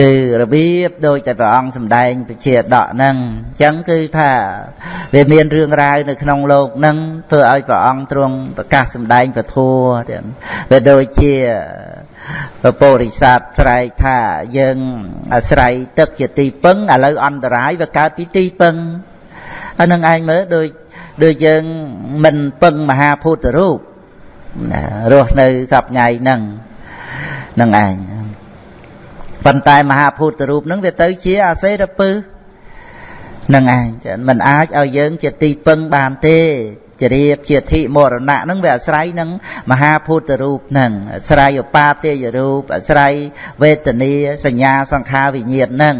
គឺរបៀបដូចតែព្រះអង្គសម្ដែងពជាដកហ្នឹងអញ្ចឹងគឺថាវាមានរឿងរ៉ាវនៅក្នុងលោកហ្នឹងធ្វើឲ្យព្រះអង្គទ្រង់ប្រកាសសម្ដែងពធัวទៀតវាដូចជាពពរិស័ទត្រែកថាយើងអាស្រ័យទឹកជាទីពឹងឥឡូវអន្តរាយវាកើតពីទីពឹងអានឹងឯងមើលដូចដូចយើងមិនពឹងមហាភូតរូបណារស់នៅសពថ្ងៃហ្នឹងនឹងឯង ប៉ុន្តែមហាភូតរូបហ្នឹងវាទៅជាអាសេរពឹសនឹងឯងមិនអាចឲ្យយើងជាទីពឹងបានទេជារៀបជាធិមរណៈហ្នឹងវាអាស្រ័យនឹងមហាភូតរូបហ្នឹងអាស្រ័យឧបាទេយរូបអាស្រ័យវេទនាសញ្ញាសង្ខារវិញ្ញាណហ្នឹង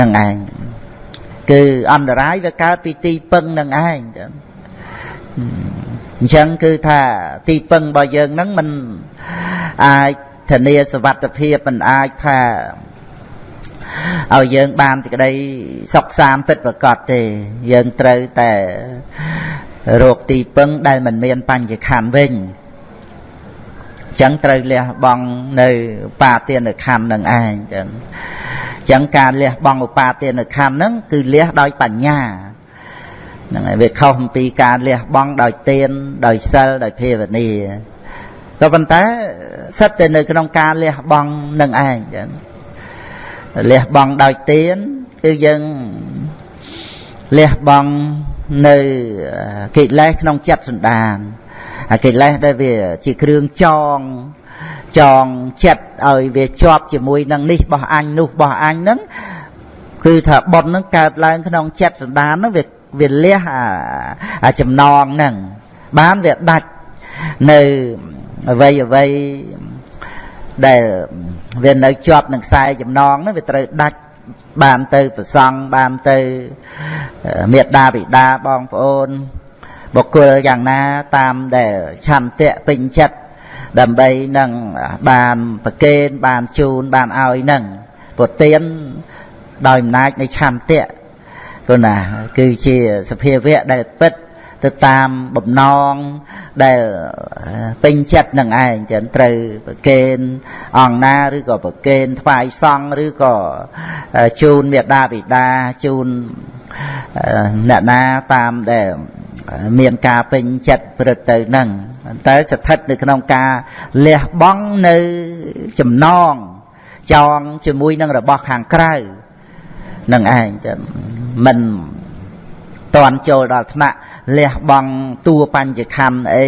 នឹងឯងគឺអន្តរាយវាកើតពីទីពឹងនឹងឯងអញ្ចឹងគឺថាទីពឹងរបស់យើងហ្នឹងมันអាច ធានាសวัสดิភាពមិនអាចថាឲ្យយើងបានសេចក្តីសុខសាន្តពិតប្រកបទេយើងត្រូវតែរោគទីពឹងដែលមិនមានបញ្ញខណ្ឌវិញចឹងត្រូវលះបង់នៅបាទានខណ្ឌនឹងឯងចឹងចឹងការលះបង់ឧបាទានខណ្ឌហ្នឹងគឺលះដោយបញ្ញាហ្នឹងហើយវាខុសអំពីការលះបង់ដោយទានដោយសិលដោយភាវនា ក៏ប៉ុន្តែសិតតែនៅក្នុងការលះបង់នឹងឯងចឹងលះបង់ដោយទានគឺយើងលះបង់នៅកិលេសក្នុងចិត្តសន្តានអាកិលេសដែលវាជាគ្រឿងចងចងចិត្តឲ្យវាជាប់ជាមួយនឹងនេះបោះអញនោះបោះអញហ្នឹងគឺថាប៉ុនហ្នឹងកើតឡើងក្នុងចិត្តសន្តានហ្នឹងវាវាលះអាចំណងហ្នឹងបានវាដាច់នៅ អ្វីអ្វីដែលវានៅជាប់នឹងខ្សែចំណងហ្នឹងវាត្រូវដាច់បានទៅប្រសង់បានទៅមេត្តាបិតាបងប្អូន បុគ្គលយ៉ាងណាតាមដែលឆន្ទៈពេញចិត្តដើម្បីនឹងបានប្រកេនបានជូនបានឲ្យនឹងពុទានដោយអំណាចនៃឆន្ទៈគណាគឺជាសភាវៈដែលពិត ទៅតាមបំណងដែលពេញចិត្តនឹងឯងចឹងត្រូវប្រកេនអង្គណាឬក៏ប្រកេនថ្វាយសង្ឃឬក៏ជូនមេដាបិតាជូនអ្នកណាតាមដែលមានការពេញចិត្តព្រឹត្តទៅនឹងតែស្ថិតនៅក្នុងការលះបង់នៅចំណងចងជាមួយនឹងរបស់ខាងក្រៅនឹងឯងមិនតន់ចូលដល់ថ្នាក់ លះបង់តួបញ្ញខណ្ឌអី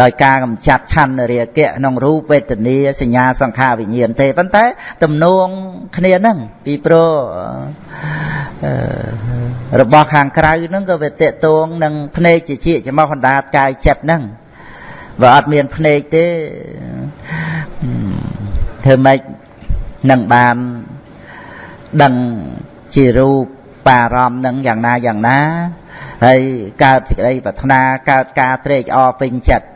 ដោយការកំចាត់ឆន្ទរាគៈក្នុងរូបវេទនាសញ្ញាសង្ខារវិញ្ញាណទេប៉ុន្តែទំនងគ្នាហ្នឹងពីព្រោះរបស់ខាងក្រៅហ្នឹងក៏វាតេតងនឹងភ្នែកជាជាចំោះអណ្ដាតកាយចិត្តហ្នឹងបើអត់មានភ្នែកទេធ្វើម៉េចនឹងបានដឹងជារូបបារម្ភនឹងយ៉ាងណាយ៉ាងណា ហើយកើតសេចក្តីប្រាថ្នាកើតការត្រេកអរពេញចិត្ត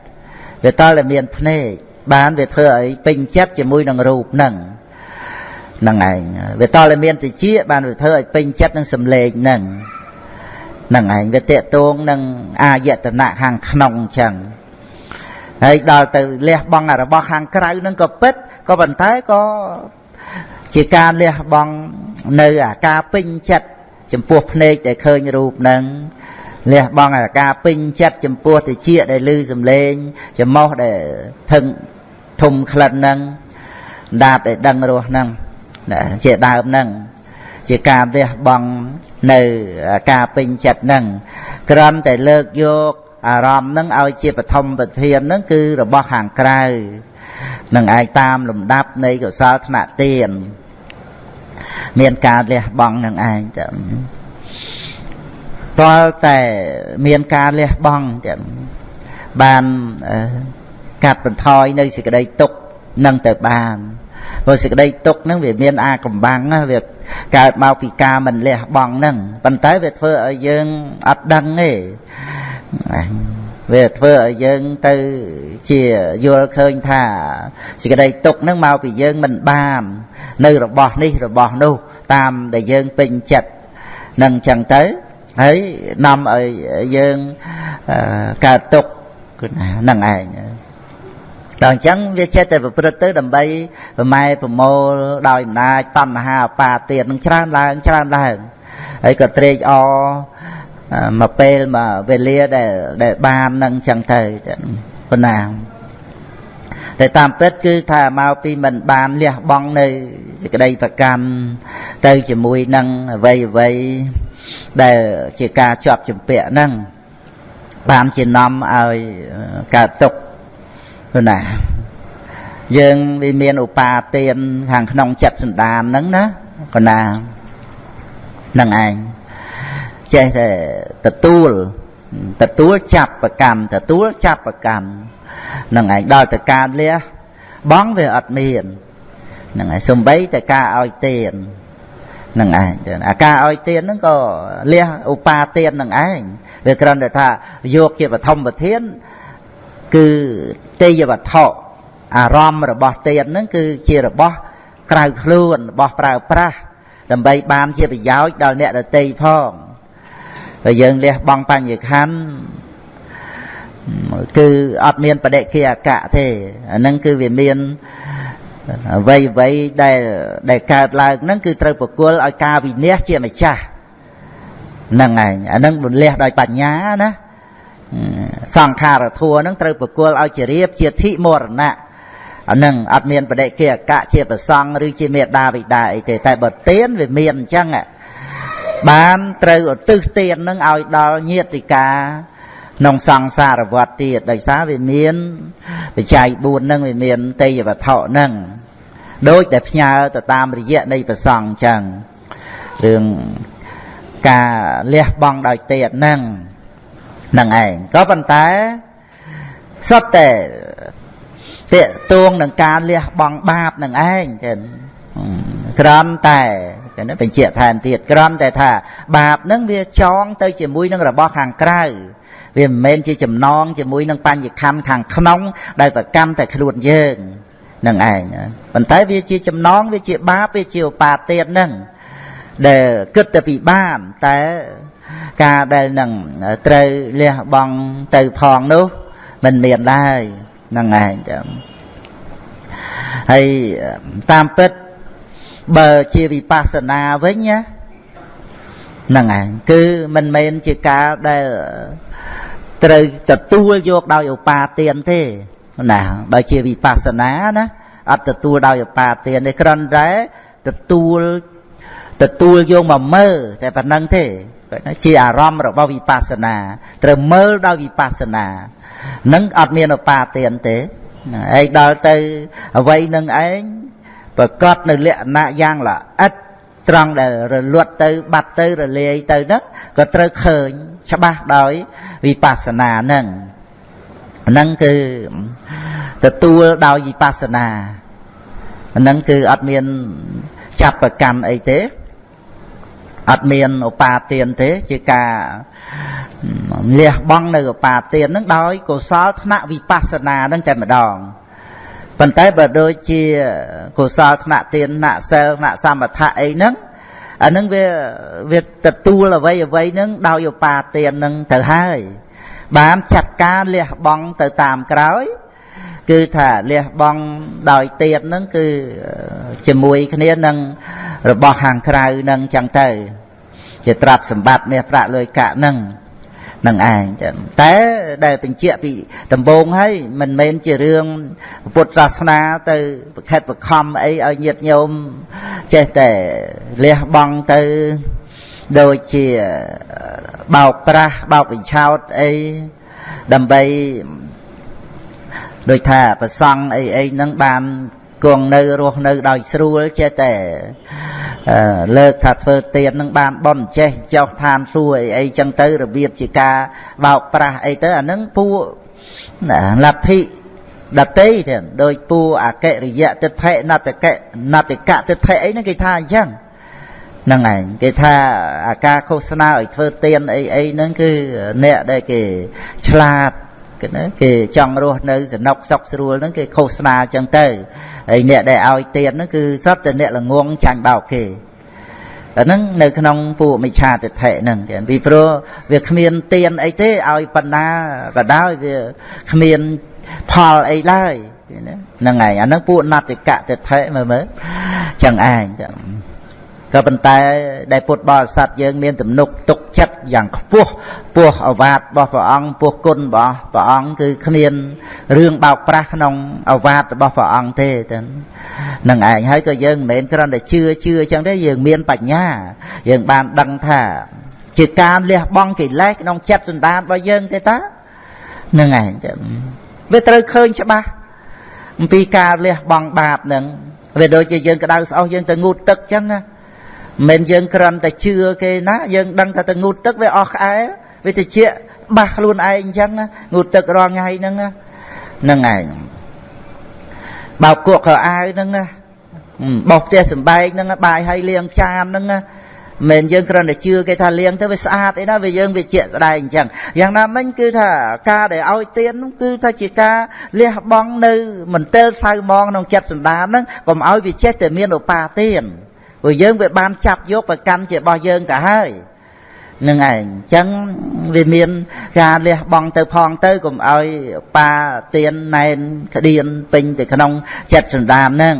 វាតើតែមានភ្នែកបានវាធ្វើឲ្យពេញចិត្តជាមួយនឹងរូបហ្នឹងហ្នឹងឯងវាតើតែមានតិចបានវាធ្វើឲ្យពេញចិត្តនឹងសម្លេងហ្នឹងហ្នឹងឯងវាតេតងនឹងអាយតនៈខាងក្នុងអញ្ចឹងហើយដល់ទៅលះបង់របស់ខាងក្រៅហ្នឹងក៏ពិតក៏ប៉ុន្តែក៏ជាការលះបង់នៅអាការពេញចិត្ត ចំពោះភ្នែកដែលឃើញរូបហ្នឹងលះបង់អាការពេញចិត្តចំពោះតិចដែលឮសំឡេងចំមោះដែលថឹងធំក្លិនហ្នឹងដាបដែលដឹងរស់ហ្នឹងជាដើមហ្នឹងជាការលះបង់នៅការពេញចិត្តហ្នឹងក្រំតែលើកយកអារម្មណ៍ហ្នឹងឲ្យជាបឋមប្រធានហ្នឹងគឺរបស់ខាងក្រៅនឹងឯងតាមលំដាប់នៃកុសលថ្នាក់ទាន មានការលះបង់នឹងឯងចឹងតើតែមានការលះបង់ចឹងបានកាត់បន្ថយនៅសេចក្តីទុក្ខនឹងទៅបានព្រោះសេចក្តីទុក្ខហ្នឹងវាមានអាកំបាំងវាកើតមកពីការមិនលះបង់ហ្នឹងប៉ុន្តែវាធ្វើឲ្យយើងអត់ដឹងទេ វាធ្វើឲ្យយើងទៅជាយល់ឃើញថាសេចក្តីទុកនឹងមកពីយើងមិនបាន នៅរបស់នេះរបស់នោះតាមដែលយើងពេញចិត្តនឹងអញ្ចឹងទៅហើយនាំឲ្យយើងកើតទុកគឺហ្នឹងឯងដល់អញ្ចឹងវាចេះតែប្រព្រឹត្តទៅដើម្បីប្រម៉ែប្រមូលដោយអំណាចតណ្ហាអបាទៀតនឹងច្រើនឡើងច្រើនឡើងហើយក៏ត្រេកអរ មកពេលមកវេលាដែលដែលបាននឹងអញ្ចឹងទៅប៉ុណ្ណាតែតាមពិតគឺថាមកពីមិនបានលះបង់នៅសេចក្តីប្រកាន់ទៅជាមួយនឹងអ្វីអ្វីដែលជាការជាប់ជំពាក់ហ្នឹងបានជានាំឲ្យកើតទុក្ខណាយើងវាមានឧបាទានខាងក្នុងចិត្តសន្តានហ្នឹងណាកណានឹងឯង ចេះតែទទួលទទួលចាប់ប្រកម្មទទួលចាប់ប្រកម្មនឹងឯងដល់តែការលះបងវាអត់មាននឹងឯងសំបីតែការឲ្យទាននឹងឯងអាការឲ្យទានហ្នឹងក៏លះឧបាទាននឹងឯងវាគ្រាន់តែថាយកជាបឋមប្រធានគឺទេយវត្ថុអារម្មណ៍របស់ទានហ្នឹងគឺជារបស់ក្រៅខ្លួនរបស់ប្រើប្រាស់ដើម្បីបានជាប្រយោជន៍ដល់អ្នកដទៃផង តែយើងលះបង់បញ្ញខណ្ឌគឺអត់មានបដិគិអកៈទេអាហ្នឹងគឺវាមានអ្វីអ្វីដែលដែលកើតឡើងហ្នឹងគឺត្រូវប្រគល់ឲ្យការវិនិច្ឆ័យជាម្ចាស់ហ្នឹងឯងអាហ្នឹងរលះដោយបញ្ញាណាសង្ខារធัวហ្នឹងត្រូវប្រគល់ឲ្យជារៀបជាធិមរណៈអានឹងអត់មានបដិគិអកៈជាប្រសង់ឬជាមេដាបិតាអីទេតែបើទានវាមានអញ្ចឹង បានត្រូវឧទ្ទិសទាននឹងឲ្យដល់ញាតិកាក្នុងសង្សារវត្តទៀតដោយសារវាមានបច្ច័យ4នឹងវាមានទេយវត្ថុនឹងដូចតែផ្ញើទៅតាមរយៈនៃប្រសង់អញ្ចឹងរឿងការលះបង់ដោយទេតនឹងនឹងឯងក៏ប៉ុន្តែសុទ្ធតែតេតួងនឹងការលះបង់បាបនឹងឯងចឹងក្រំតែ ចឹងបញ្ជាក់ថែមទៀតក្រំតែថាបាបនឹងវាចងទៅជាមួយនឹងរបស់ខាងក្រៅវាមិនមែនជាចំណងជាមួយនឹងបញ្ញខੰខាងក្នុង ដែលប្រកម្មតែខ្លួនយើងនឹងឯងប៉ុន្តែវាជាចំណងវាជាបាបវាជាឧបាទាននឹងដែលគិតទៅពីបានតែការដែលនឹងត្រូវលះបង់ទៅផងនោះមិនមានដែរហ្នឹងឯងចាំហើយតាមពិត បើជាវិបស្សនាវិញណាហ្នឹងឯងគឺមិនមែនជាការដែលត្រូវទទួលយកដោយឧបាទានទេណាបើជាវិបស្សនាណាអត់ទទួលដោយឧបាទានទេគ្រាន់តែទទួលទទួលយកមកមើលតែប៉ុណ្្នឹងទេជាអារម្មណ៍របស់វិបស្សនាត្រូវមើលដោយវិបស្សនានឹងអត់មានឧបាទានទេឯងដល់ទៅអ្វីនឹងឯង ប្រកបនៅលក្ខណៈយ៉ាងល្អិតត្រង់ដែលរលត់ទៅបាត់ទៅរលាយទៅហ្នឹងក៏ត្រូវឃើញច្បាស់ដោយវិបស្សនាហ្នឹងហ្នឹងគឺទទួលដោយវិបស្សនាហ្នឹងគឺអត់មានចាប់ប្រកម្មអីទេអត់មានឧបាទានទេជាការលះបង់នៅឧបាទាននឹងដោយកុសលថ្នាក់វិបស្សនានឹងតែម្ដង ប៉ុន្តែបើដូចជាកុសលថ្នាក់ទានថ្នាក់សិលថ្នាក់សមថៈអីហ្នឹងអានឹងវាវាទទួលអ្វីអ្វីហ្នឹងដោយឧបាទានហ្នឹងទៅហើយ បានចាត់ការលះបង់ទៅតាមក្រោយ គឺថាលះបង់ដោយទៀនហ្នឹងគឺជាមួយគ្នានឹងរបស់ខាងក្រៅហ្នឹងចឹងទៅ ជាទ្រព្យសម្បត្តិមាសប្រាក់លុយកាក់ហ្នឹង នឹងឯងតែដែលបញ្ជាក់ពីដំបូងហើយមិនមែនជារឿងពុទ្ធសាសនាទៅប្រខិតប្រខំអីឲ្យញាតញោមចេះតែលះបង់ទៅដូចជាបោកប្រាស់បោកបញ្ឆោតអីដើម្បីដូចថាប្រសង់អីអីហ្នឹងបាន គង់នៅរស់នៅដោយស្រួលចេះតែលើកថាធ្វើទៀននឹងបានបន់ចេះចោះឋានសួគ៌អីអីចឹងទៅរបៀបជាការបោកប្រាស់អីទៅអានឹងពួកលទ្ធិដតីទេដោយពូអកិរិយតិដ្ឋិណតកៈណតិកៈតិដ្ឋិអីហ្នឹងគេថាអញ្ចឹងហ្នឹងឯងគេថាអាការឃោសនាឲ្យធ្វើទៀនអីអីហ្នឹងគឺអ្នកដែលគេឆ្លាតគេណាគេចង់រស់នៅសនុកសុខស្រួលហ្នឹងគេឃោសនាអញ្ចឹងទៅ ហើយអ្នកដែលឲ្យទៀនហ្នឹងគឺសត្វតែអ្នកល្ងងចាញ់បោកគេអាហ្នឹងនៅក្នុងពួកមិឆាទិដ្ឋិហ្នឹងទៀតពីព្រោះវាគ្មានទៀនអីទេឲ្យបណ្ណាក៏ដោយវាគ្មានផលអីឡើយហ្នឹងឯងអាហ្នឹងពួកណតិកៈទិដ្ឋិមើលមើលចឹងឯង ក៏ប៉ុន្តែដែលពុទ្ធបរិស័ទយើងមានទំនុកទុកចិត្តយ៉ាងខ្ពស់ពោះអវាទរបស់ព្រះអង្គពោះគុណរបស់ព្រះអង្គគឺគ្មានរឿងបោកប្រាស់ក្នុងអវាទរបស់ព្រះអង្គទេទៅនឹងឯងហើយក៏យើងមិនមែនគ្រាន់តែជឿជឿចឹងទេយើងមានបញ្ញា យើងបានដឹងថាជាការលះបង់កិលេសក្នុងចិត្តសន្តានរបស់យើងទេតានឹងឯងវាត្រូវឃើញច្បាស់អំពីការលះបង់បាបនឹងវាដូចជាយើងក្តៅស្អុះយើងទៅងូតទឹកចឹងណា មិនយើងគ្រាន់តែជឿគេណាយើងដឹងថាទៅងូតទឹកវាអស់ក្អែវាតិចបាសខ្លួនឯងអញ្ចឹងងូតទឹករាល់ថ្ងៃហ្នឹងហ្នឹងឯងបោកគក់ខោអាវហ្នឹងបោះផ្ទះសំបែកហ្នឹងបាយឲ្យលាងចានហ្នឹងមិនយើងគ្រាន់តែជឿគេថាលាងទៅវាស្អាតអីណាវាយើងវាជាក់ស្ដែងអញ្ចឹងយ៉ាងណាមិញគឺថាការដែលឲ្យទៀននោះគឺថាជាការលះបង់នៅមន្ទិលសៅមងក្នុងចិត្តសន្តានហ្នឹងកុំឲ្យវាចេះតែមានឧបាទាន ព្រោះយើងវាបានចាប់យកប្រកាន់ជារបស់យើងទៅហើយនឹងឯងអញ្ចឹងវាមានការលះបង់ទៅផងទៅកុំឲ្យប៉ាទៀនណែនក្តៀនពេញទៅក្នុងចិត្តសន្តានហ្នឹង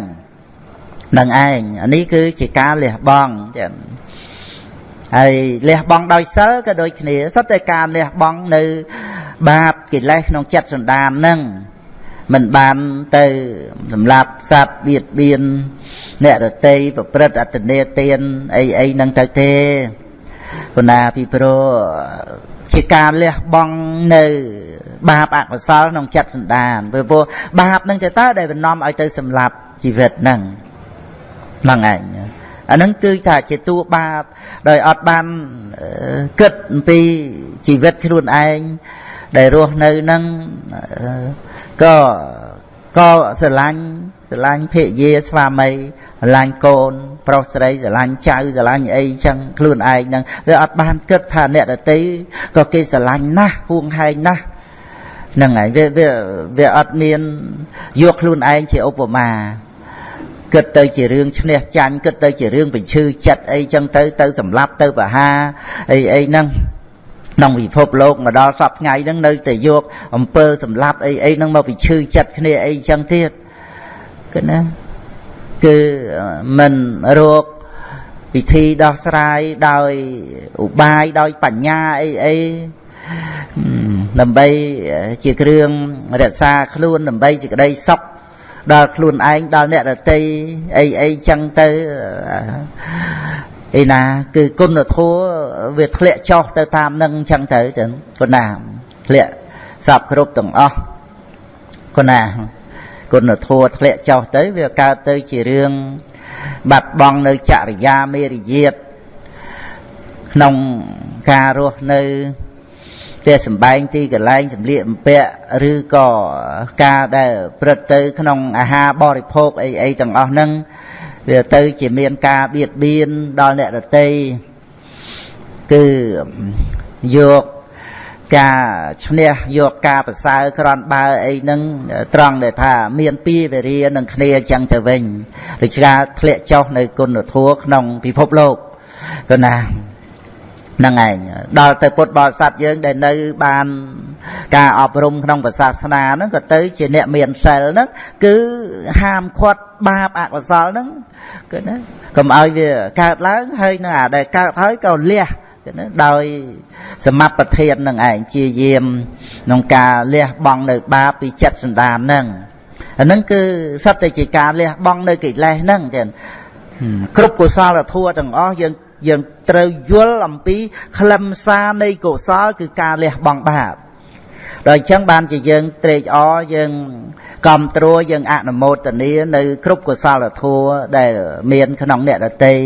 នឹងឯងអានេះគឺជាការលះបង់ចឹងហើយលះបង់ដោយសិលក៏ដូចគ្នាសុទ្ធតែការលះបង់នៅបាបកិលេសក្នុងចិត្តសន្តានហ្នឹង មិនបានទៅសម្លាប់សត្វបៀតបៀនអ្នករតីប្រព្រឹត្តអត្តនេទានអីអីហ្នឹងទៅទេប៉ុន្តែពីព្រោះជាការលះបង់នៅ បាបអកុសលក្នុងចិត្តសន្តានព្រោះបាបហ្នឹងទៅតើដែលបំណំឲ្យទៅសម្លាប់ជីវិតហ្នឹងហ្នឹងឯងអាហ្នឹងគឺថាជាតួបាបដោយអត់បានគិតអំពីជីវិតខ្លួនឯងដែលរស់នៅហ្នឹង ក៏ក៏ស្រឡាញ់ស្រឡាញ់ភរិយាស្វាមីស្រឡាញ់កូន ប្រុសស្រីស្រឡាញ់ចៅស្រឡាញ់អីចឹងខ្លួនឯងហ្នឹងវាអត់បានគិតថាអ្នកដតីក៏គេស្រឡាញ់ណាស់ហួងហែងណាស់ហ្នឹងហើយវាវាវាអត់មានយកខ្លួនឯងជាឧបមាគិតទៅជារឿងឈ្នះចាញ់គិតទៅជារឿងបញ្ឈឺចិត្តអីចឹងទៅទៅសម្លាប់ទៅបហាអីអីហ្នឹង ក្នុងពិភពលោកមកដល់សពថ្ងៃហ្នឹងនៅតែយកអំពើសម្លាប់អីអីហ្នឹងមកពិឈឺចិត្តគ្នាអីចឹងទៀតគឺណាគឺមិនរកពិធីដោះស្រាយដោយឧបាយដោយបញ្ញាអីអីដើម្បីជាគ្រឿងរក្សាខ្លួនដើម្បីជាក្តីសុខដល់ខ្លួនឯងដល់អ្នករតីអីអីចឹងទៅ ឯណា គឺគុណធម៌វាធ្លាក់ចុះទៅតាមនឹងចឹងទៅចឹងគុណាធ្លាក់សពគ្រប់ទាំងអស់គុណាគុណធម៌ធ្លាក់ចុះទៅ វាកើតទៅជារឿងបាត់បង់នៅចរិយាមេរយាទក្នុងការរស់នៅផ្ទះសំបែងទីកន្លែងសម្លៀកបំពាក់ឬក៏ការដែលព្រឹត្តទៅ ក្នុងអាហារបរិភោគអីអីទាំងអស់ហ្នឹង វាទៅជាមានការបៀតបៀនដល់អ្នកដតីគឺយកការឈ្នះយកការប្រសើរក្រន់បើអីហ្នឹងត្រង់ដែលថាមានពីវេរានឹងគ្នាអញ្ចឹងទៅវិញដូចការធ្លាក់ចុះនៅគុណធម៌ក្នុងពិភពលោកក៏ណា ហ្នឹងឯងដល់ទៅពុទ្ធបរិស័ទយើងដែលនៅបានការអប់រំក្នុងសាសនាហ្នឹងក៏ទៅជាអ្នកមានសិលហ្នឹងគឺហាមឃាត់បាបអកុសលហ្នឹងគឺណាកុំឲ្យវាកើតឡើងហើយនឹងអាដែលកើតហើយក៏លះគឺណាដោយសមត្ថភាពនឹងឯងជាយាមក្នុងការលះបង់នៅបាបពីចិត្តសន្តានហ្នឹងអាហ្នឹងគឺសត្វតែជាការលះបង់នៅកិលេសហ្នឹងចឹងគ្រប់កុសលធម៌ទាំងអស់យើង យើងត្រូវយល់អំពីខ្លឹមសារនៃកុសលគឺការលះបង់បាបដល់អញ្ចឹងបានជាយើងត្រេកអរយើងគ្រប់ត្រួយើងអនុមោទនានៅគ្រប់កុសលធម៌ដែលមានក្នុងអ្នកដតី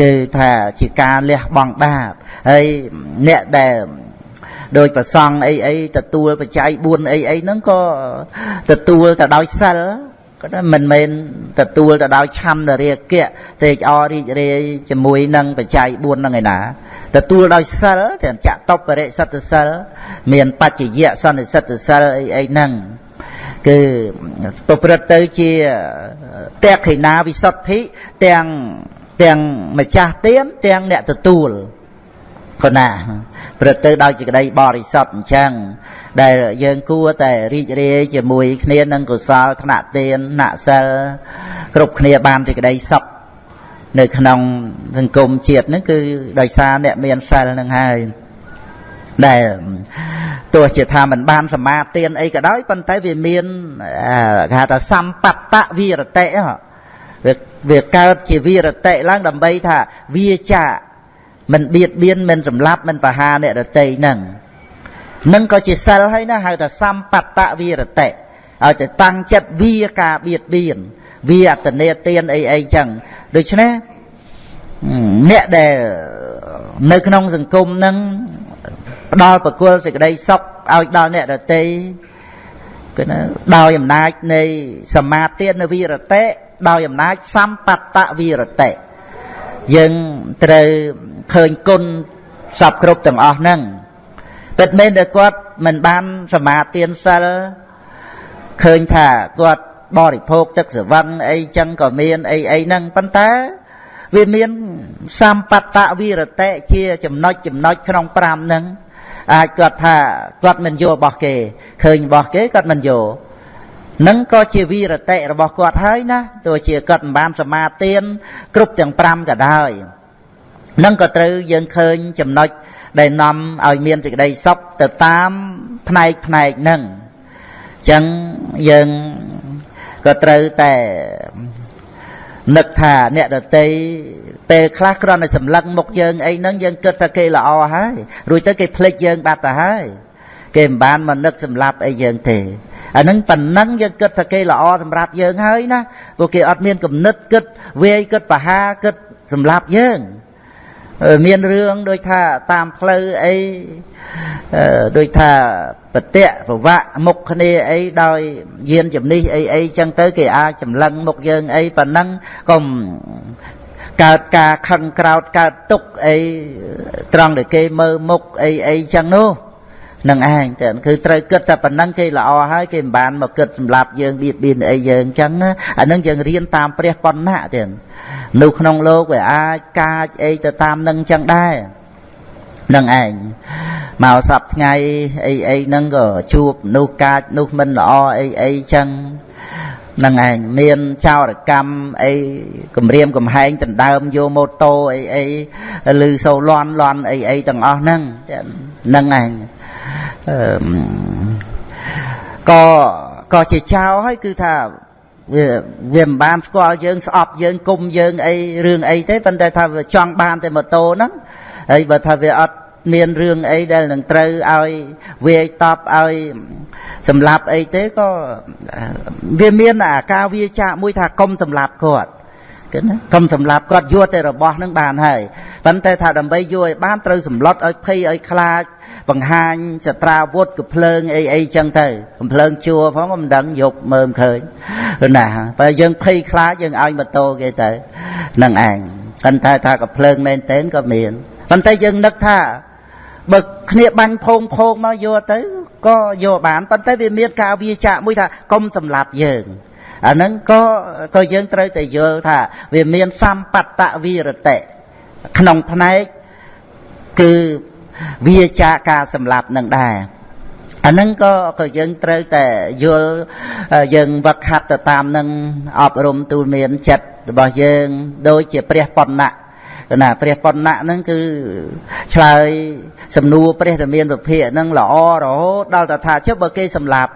គឺថាជាការលះបង់បាបហើយអ្នកដែលដោយប្រសង់អីអីទទួលបច្ច័យ4អីអីហ្នឹងក៏ទទួលទៅដោយសិល ក៏មិនមែនទទួលទៅដោយឆន្ទរាគៈត្រេកអររីករាយជាមួយនឹងបច្ច័យ4ហ្នឹងឯណាទទួលដោយសិលទាំងចតបរិសិទ្ធសិលមានបច្ចយៈសន្និសិទ្ធសិលអីអីហ្នឹងគឺប្រព្រឹត្តទៅជាតេខិណាវិសុទ្ធិទាំងទាំងម្ចាស់ទានទាំងអ្នកទទួលគណាព្រឹត្តទៅដោយសេចក្តីបរិសុទ្ធអញ្ចឹង ដែលយើងគួរតែរីករាយជាមួយគ្នានឹងកុសលថ្នាក់ទានថ្នាក់សិលគ្រប់គ្នាបានសេចក្តីសុខនៅក្នុងសង្គមជាតិហ្នឹងគឺដោយសារអ្នកមានសិលហ្នឹងហើយដែលទោះជាថាมันបានសមាទានអីក៏ដោយប៉ុន្តែវាមានគេហៅថាសម្បត្តវិរតិវាវាកើតជាវិរតិឡើងដើម្បីថាវាចាមិនបៀតបៀនមិនសម្លាប់មិនបហាអ្នករតីហ្នឹង នឹងក៏ជាសិលហើយណាហៅថាសម្បត្តវិរតិឲ្យទៅតាំងចិត្តវាការបៀតបៀនវាអតនេទានអីអីចឹងដូច្នេះអ្នកដែលនៅក្នុងសង្គមហ្នឹងផ្ដល់ប្រគល់សេចក្តីសុខឲ្យដល់អ្នករតីគឺណាដោយអំណាចនៃសមាធិនៅវិរតិដោយអំណាចសម្បត្តវិរតិយើងត្រូវឃើញគុណសពគ្រប់ទាំងអស់ហ្នឹង ពិតមែនតែគាត់មិនបានសមាទានសិលឃើញថាគាត់បរិភោគទឹកស្រវឹងអីចឹងក៏មានអីអីហ្នឹងប៉ុន្តែវាមានសម្បត្តវិរតិជាចំណុចចំណុចក្នុង5ហ្នឹងអាចគាត់ថាគាត់មិនយករបស់គេឃើញរបស់គេគាត់មិនយកនឹងក៏ជាវីរតិរបស់គាត់ហើយណាទោះជាគាត់មិនបានសមាទានគ្រប់ទាំង5ក៏ដោយនឹងក៏ត្រូវយើងឃើញចំណុច ដែលនាំឲ្យមានសេចក្តីសុខទៅតាមផ្នែកផ្នែកហ្នឹងអញ្ចឹងយើងក៏ត្រូវតែនឹកថាអ្នកដតីពេលខ្លះគ្រាន់តែសម្លឹងមុខយើងអីហ្នឹងយើងគិតថាគេល្អហើយរួចទៅគេភ្លេចយើងបាត់ទៅហើយគេមិនបានមកនឹកសម្លាប់អីយើងទេអានឹងប៉ុណ្ណឹងយើងគិតថាគេល្អសម្រាប់យើងហើយណាព្រោះគេអត់មានគំនិតគិតវាយគិតបហាគិតសម្រាប់យើង មានរឿងដូចថាតាមផ្លូវអីដូចថាបតិប្រវៈមុខគ្នាអីដោយយានជំនិះអីអីចឹងទៅគេអាចចម្លឹងមុខយើងអីប៉ុណ្ណឹងកុំកើតការខឹងក្រោតកើតទុកអីត្រង់ដែលគេមើលមុខអីអីចឹងនោះនឹងឯងតែគឺត្រូវគិតតែប៉ុណ្ណឹងគេល្អហើយគេមិនបានមកគិតសម្រាប់យើងបៀតបៀនអីយើងចឹងអានឹងយើងរៀនតាមព្រះបណ្ណៈទៀត នៅក្នុងលោកវាអាចកាចអីទៅតាមនឹងចឹងដែរនឹងឯងមកសប្ថ្ងៃអីអីហ្នឹងក៏ជួបនោះកាចនោះមិនល្អអីអីចឹងនឹងឯងមានចោរកម្មអីគម្រាមកំហែងដណ្ដើមយកម៉ូតូអីអីឬសូលន់លន់អីអីទាំងអស់ហ្នឹងនឹងឯងក៏ក៏ជាចោលហើយគឺថា វាវាមិនបានស្គាល់យើងស្អប់យើងគុំយើងអីរឿងអីទេប៉ុន្តែថាវាចង់បានតែម៉ូតូហ្នឹងហើយបើថាវាអត់មានរឿងអីដែលនឹងត្រូវឲ្យវាយតប់ឲ្យសម្លាប់អីទេក៏វាមានអាការវាចាកមួយថាកុំសម្លាប់គាត់គឺណាកុំសម្លាប់គាត់យកតែរបស់នឹងបានហើយប៉ុន្តែថាដើម្បីយកឲ្យបានត្រូវសម្លុតឲ្យភ័យឲ្យខ្លាច បង្ហាញសត្រាវុធកំភ្លើងអីអីចឹងទៅកំភ្លើងជួផងមិនដឹងយប់មើលឃើញណាបើយើងភ័យខ្លាចយើងឲ្យម៉ូតូគេទៅនឹងឯងប៉ុន្តែថាកំភ្លើងមែនទែនក៏មានប៉ុន្តែយើងនឹកថាបើគ្នាបាញ់ផោងផោងមកយកទៅក៏យកបានប៉ុន្តែវាមានការវាចាក់មួយថាកុំសម្លាប់យើងអាហ្នឹងក៏ក៏យើងត្រូវតែយល់ថាវាមានសម្បត្តវិរតិក្នុងផ្នែកគឺ វាចាការសម្លាប់នឹងដែរអាហ្នឹងក៏ក៏យើងត្រូវតែយល់យើងវឹកហាត់ទៅតាមនឹងអប់រំទូលមានចិត្តរបស់យើងដូចជាព្រះបណ្ណៈណាព្រះបណ្ណៈហ្នឹងគឺឆ្លើយសំណួរព្រះរាមាវិភាកហ្នឹងល្អរហូតដល់តែថាចុះបើគេសម្លាប់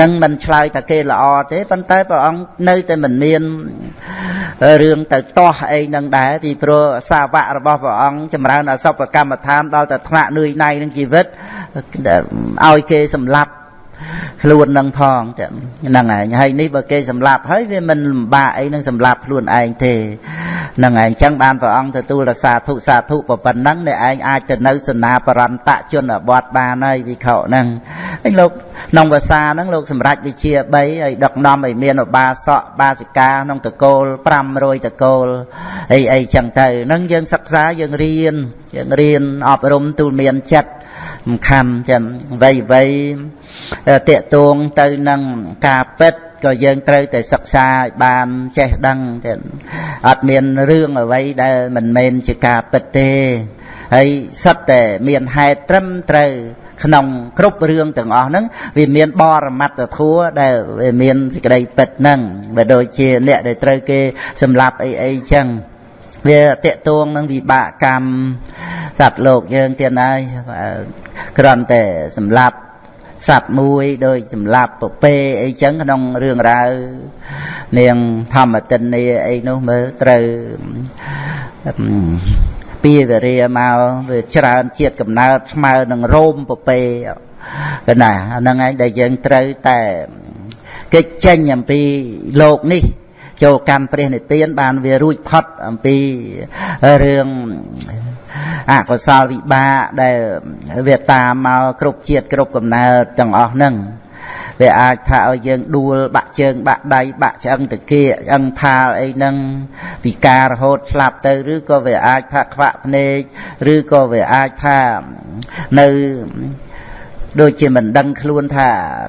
នឹងមិនឆ្លើយថាគេល្អទេប៉ុន្តែព្រះអង្គនៅតែមិនមានរឿងទៅទាស់អីនឹងដែរពីព្រោះសាវករបស់ព្រះអង្គចម្រើនអសពកម្មដ្ឋានដល់តែថ្នាក់នឿយណៃនឹងជីវិតឲ្យគេសម្លាប់ ខ្លួននឹងផងហ្នឹងឯងហើយនេះបើគេសម្លាប់ហើយវាមិនលំបាកអីនឹងសម្លាប់ខ្លួនឯងទេហ្នឹងឯងអញ្ចឹងបានព្រះអង្គទទួលរសាធុសាធុប៉ុណ្ណឹងអ្នកឯងអាចទៅនៅសនាបរន្តជនបទបានហើយវិខហ្នឹងឯងលោកក្នុងភាសាហ្នឹងលោកសម្រាប់វិជា3ហើយដឹកនាំឲ្យមានឧបាសកបាសិកាក្នុងតកូល500តកូលអីអីចឹងទៅហ្នឹងយើងសិក្សាយើងរៀនយើងរៀនអប់រំទូលមានចិត្ត សំខាន់ចឹងអ្វីអ្វីតេតួងទៅនឹងការពិតក៏យើងត្រូវតែសិក្សាឲ្យបានចេះដឹងចឹងអត់មានរឿងអ្វីដែលមិនមែនជាការពិតទេហើយសិតតែមានហេតុត្រឹមត្រូវក្នុងគ្រប់រឿងទាំងអស់ហ្នឹងវាមានបរមត្តធัวដែលវាមានសេចក្តីពិតហ្នឹងបើដូចជាអ្នកដែលត្រូវគេសម្លាប់អីអីចឹង វាតកតួងនឹងវិបាកកម្មសត្វលោកយើងទៀតហើយគ្រាន់តែសម្លាប់សត្វមួយដោយសម្លាប់ពពេអីចឹងក្នុងរឿងរ៉ាវនាងធម្មតិននីអីនោះមើលត្រូវពីវរាមកវាច្រើនជាតិកំណើតស្មើនឹងរោមពពេកណាហ្នឹងឯងដែលយើងត្រូវតែកិច្ចចេញអំពីលោកនេះ ចូលកម្មព្រះនិព្វានបានវារួចផុតអំពីរឿងអកុសលវិបាកដែលវាតាមមកគ្រប់ជាតិគ្រប់កំណើតទាំងអស់ហ្នឹងវាអាចថាឲ្យយើងដួលបាក់ជើងបាក់ដៃបាក់ឆ្អឹងតាគៀឆ្អឹងផាលអីហ្នឹងពិការរហូតស្លាប់ទៅឬក៏វាអាចថាខ្វាក់ភ្នែកឬក៏វាអាចថានៅ ដូចជាមិនដឹងខ្លួនថា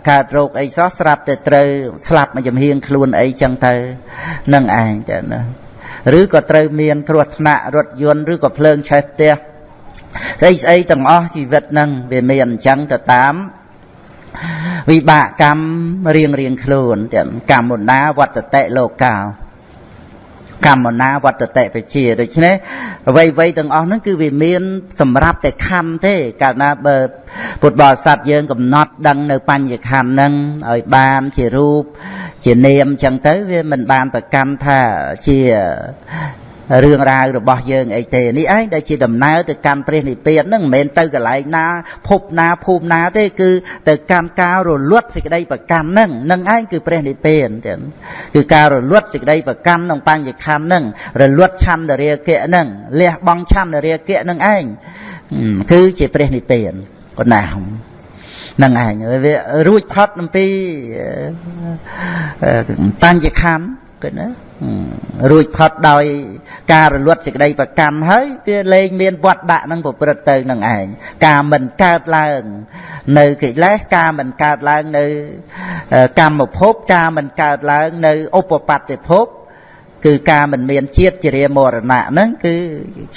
កើតរោគអីសោះស្រាប់តែត្រូវស្លាប់មកចំហៀងខ្លួនអីចឹងទៅនឹងឯងទៅណាឬក៏ត្រូវមានគ្រោះថ្នាក់រថយន្តឬក៏ភ្លើងឆេះផ្ទះស្អីស្អីទាំងអស់ជីវិតហ្នឹងវាមានអញ្ចឹងទៅតាមវិបាកកម្មរៀងរៀងខ្លួនទាំងកម្មណាវត្តតិលោកោ កម្មណាវត្តតិបជាដូច្នេះអ្វីអ្វីទាំងអស់ហ្នឹងគឺវាមាន សម្រាប់តែខណ្ឌទេកាលណាបើពុទ្ធបរិស័ទយើងកំណត់ដឹងនៅបញ្ញខណ្ឌហ្នឹងឲ្យបានជារូប ជានាមចឹងទៅវាមិនបានប្រកាន់ថាជា រឿងរ៉ាវរបស់យើងអីទេនេះឯងដែលជាដំណើរទៅកាន់ព្រះនិព្វានហ្នឹងមិនមែនទៅកន្លែងណាភពណាភូមិណាទេគឺទៅកាន់ការរលត់សេចក្តីប្រកាន់ហ្នឹងនឹងឯងគឺព្រះនិព្វានចឹងគឺការរលត់សេចក្តីប្រកាន់ក្នុងបញ្ញខណ្ឌហ្នឹងរលត់ឆន្ទរាគៈហ្នឹងលះបង់ឆន្ទរាគៈហ្នឹងឯងគឺជាព្រះនិព្វានប៉ុណ្ណានឹងឯងវារួចផុតអំពីបញ្ញខណ្ឌ គឺណារួចផុតដោយការរលត់សេចក្តីប្រកម្មហើយវាលែងមានវត្តដាក់នឹងប្រព្រឹត្តទៅនឹងឯងការមិនកើតឡើង នៅកិលេសការមិនកើតឡើងនៅកម្មភពការមិនកើតឡើងនៅឧបបត្តិភពគឺការមិនមានជាតិជារាមរណៈហ្នឹងគឺ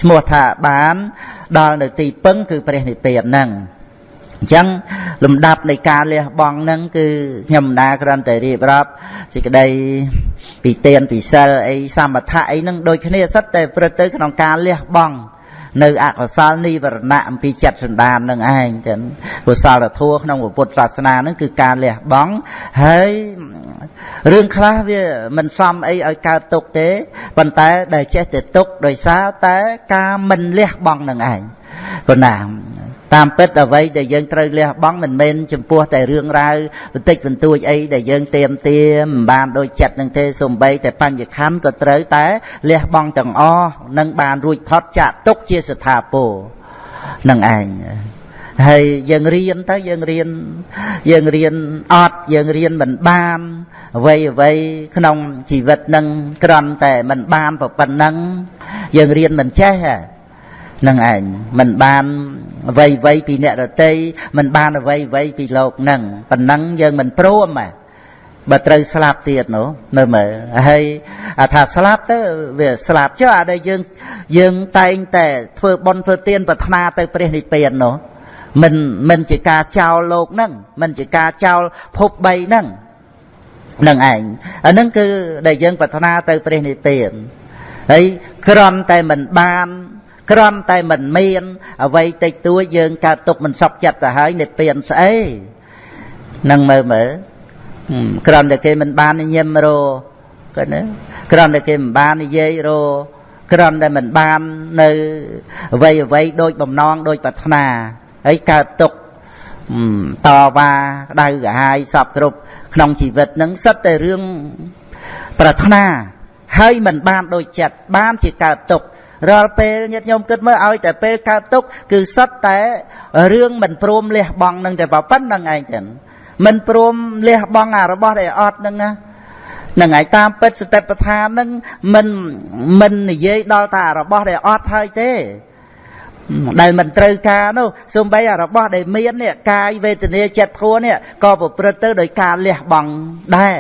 ឈ្មោះថាបានដល់នៅទីពឹងគឺព្រះនិព្វានហ្នឹងអញ្ចឹងលំដាប់នៃការលះបង់ហ្នឹងគឺខ្ញុំណាគ្រាន់តែរៀបរាប់សេចក្តី ពីទានពីសិលអីសមថៈអីហ្នឹងដូចគ្នាសិតតែព្រឹត្តទៅក្នុងការលះបង់នៅអកុសលនិវរណៈអំពីចិត្តសន្តាននឹងឯងចឹងកុសលធម៌ក្នុងពុទ្ធសាសនានឹងគឺការលះបង់ហើយរឿងខ្លះវាមិនសមអីឲ្យកើតទុកទេប៉ុន្តែដែលចេះតែទុកដោយសារតែការមិនលះបង់នឹងឯងប៉ុណ្ណា តាមពិតអ្វីដែលយើងត្រូវលះបង់មិនមែនចំពោះតែរឿងរ៉ាវបន្តិចបន្តួចអីដែលយើងទៀមទាមិនបានដូចចិត្តនឹងទេសំបីតែបញ្ញខណ្ឌក៏ត្រូវតែលះបង់ទាំងអស់នឹងបានរួចផុតចាក់ទុកជាស្ថាពរនឹងឯងហើយយើងរៀនទៅយើងរៀនយើងរៀនអត់យើងរៀនមិនបានអ្វីអ្វីក្នុងជីវិតនឹងក្រំតែមិនបានប៉ុណ្ណឹងយើងរៀនមិនចេះហ៎ នឹងឯងមិនបានអ្វីអ្វីពីអ្នករតីមិនបានអ្វីអ្វីពីលោកនឹងប៉ុណ្ណឹងយើងមិនព្រមហ៎បើត្រូវស្លាប់ទៀតនោះមើលមើលហើយថាស្លាប់ទៅវាស្លាប់ចុះអាដែលយើងយើងតែងតែធ្វើបន់ធ្វើទានប្រាថ្នាទៅព្រះនិព្វាននោះមិនមិនជាការចោលលោកហ្នឹងមិនជាការចោលភព3ហ្នឹងនឹងឯងអាហ្នឹងគឺដែលយើងប្រាថ្នាទៅព្រះនិព្វានហើយក្រំតែមិនបាន ក្រំតែមិនមានអ្វីតិចតួចយើងកើតទុកមិនសុខចិត្តទៅហើយនិព្វានស្អីនឹងមើលមើលក្រំតែគេមិនបានញឹមរគាត់ណាក្រំតែគេមិនបាននិយាយរក្រំតែមិនបាននៅអ្វីអ្វីដូចបំណងដូចប្រាថ្នាហើយកើតទុកតវ៉ាក្តៅក្រហាយសពគ្រប់ក្នុងជីវិតនឹងសិតតែរឿងប្រាថ្នាហើយមិនបានដូចចិត្តបានជាកើតទុក រាល់ពេលញាតិញោមគិតមើលឲ្យតែពេលកើតទុកគឺសុទ្ធតែរឿងមិនព្រមលះបង់នឹងតែប៉ុណ្្នឹងឯងចឹងមិនព្រមលះបង់អារបស់ដែលអត់ហ្នឹងណានឹងឯងតាមពិតសតិប្បដ្ឋានហ្នឹងមិនមិននិយាយដល់តែរបស់ដែលអត់ហើយទេដែលមិនត្រូវការនោះសូម្បីអារបស់ដែលមាននេះកាយវេទនាចិត្តធัวនេះក៏ប្រព្រឹត្តទៅដោយការលះបង់ដែរ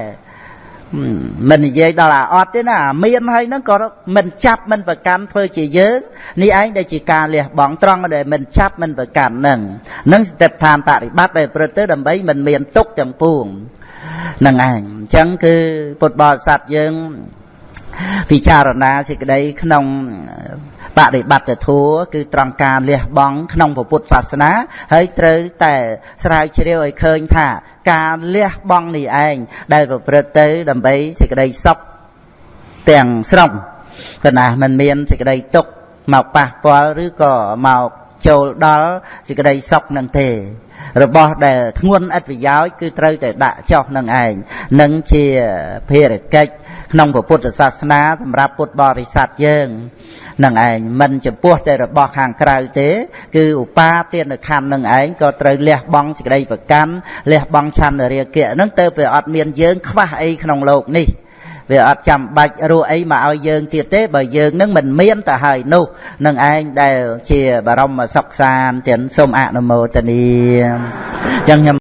មិននិយាយដល់អាអត់ទេណាមានហើយហ្នឹងក៏មិនចាប់មិនប្រកាន់ធ្វើជាយើងនេះឯងដែលជាការលះបង់ត្រង់ដែលមិនចាប់មិនប្រកាន់ហ្នឹងនឹងស្ទេបឋានបរិបត្តិដែលប្រព្រឹត្តទៅដើម្បីមិនមានទុកទាំងពួងនឹងឯងអញ្ចឹងគឺពុទ្ធបរិស័ទយើងពិចារណាសេចក្តីក្នុង បដិបត្តិធัวគឺត្រង់ការលះបង់ក្នុងពុទ្ធសាសនា ហើយត្រូវតែស្រាវជ្រាវឲ្យឃើញថា ការលះបង់នេះឯងដែលប្រព្រឹត្តទៅដើម្បីសេចក្តីសុខទាំងស្រុងគណៈមិនមានសេចក្តីទុក្ខមកប៉ះពាល់ឬក៏មកចូលដល់សេចក្តីសុខនឹងទេ របស់ដែលធ្ងន់ឥតប្រយោជន៍គឺត្រូវតែដាក់ចោះនឹងឯងនឹងជាភារកិច្ចក្នុងពុទ្ធសាសនាសម្រាប់ពុទ្ធបរិស័ទយើង នឹងឯងមិនចំពោះតែរបស់ខាងក្រៅទេ គឺឧបាទានខណ្ឌនឹងឯងក៏ត្រូវលះបង់សេចក្តីប្រកាន់លះបង់ឆន្ទរាគៈនឹងទៅវាអត់មានយើងខ្វះអីក្នុងโลกនេះវាអត់ចាំបាច់រស់អីមកឲ្យយើងទៀតទេបើយើងនឹងមិនមានទៅហើយនោះនឹងឯងដែលជាបរមសុខសានទាំងសូមអនុមោទនាអញ្ចឹងខ្ញុំ